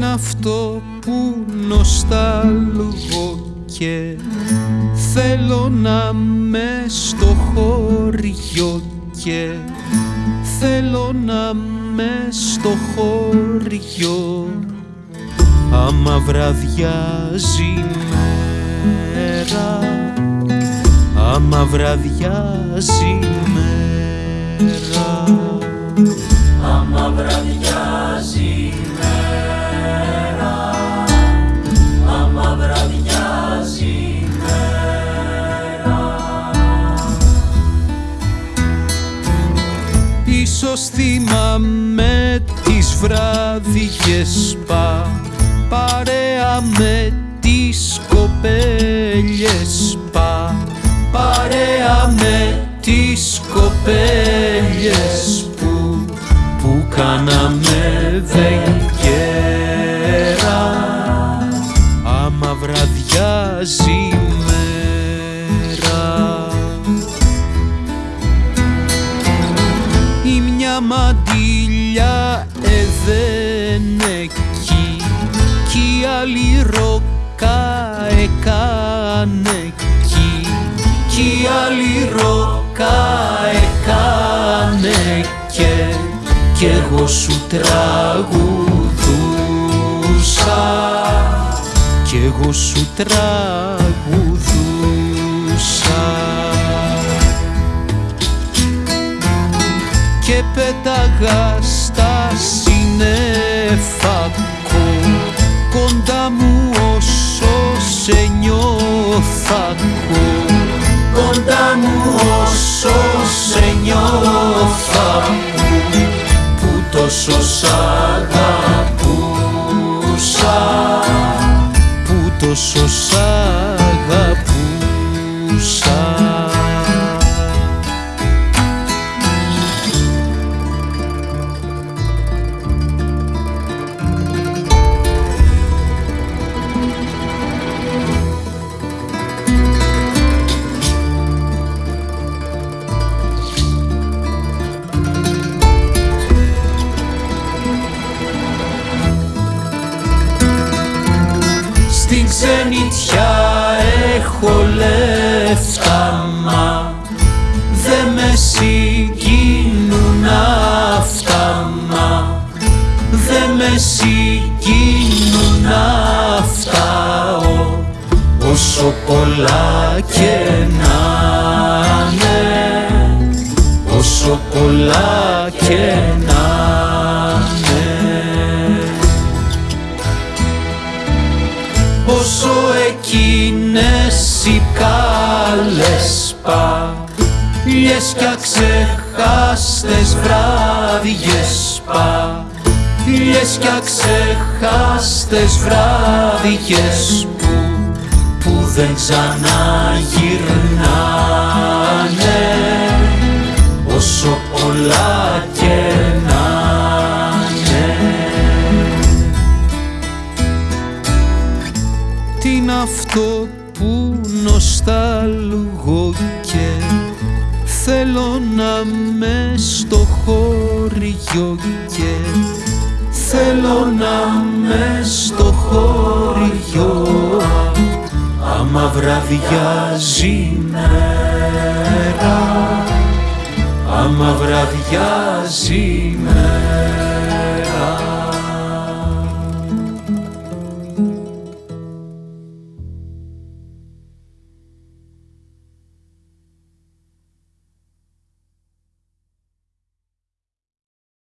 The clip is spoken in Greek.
είναι αυτό που νοσταλγώ και θέλω να με στο χωριό και θέλω να με στο χωριό. Άμα βραδιάζει μέρα άμα βραδιάζει μέρα άμα βραδιάζει Ίσως θυμάμαι τις βράδιες πα παρέα με τις κοπέλιες εκεί κι η άλλη ρόκα έκανε εκεί. Κι η άλλη ρόκα έκανε και κι εγώ σου τραγουδούσα. Κι εγώ σου τραγουδούσα. Και πέταγα στα σύννεφα κοντά μου όσο σε νιώθα κοντά μου όσο σε νιώθα που τόσο σ' αγαπούσα. Που τόσο σ' αγαπούσα ξενιτιά έχω λεφτά μα Δε με συγκινούν αυτά μα Δε με συγκινούν αυτά ο, Όσο πολλά και να είναι Όσο πολλά και να εκείνες οι καλές παλιές κι αξεχάστες βράδιες παλιές κι αξεχάστες βράδιες που, που δεν ξαναγυρνάνε Τι είναι αυτό που νοσταλγώ και θέλω να με στο χωριό και θέλω να με στο χωριό. Άμα βραδιάζει μέρα άμα βραδιάζει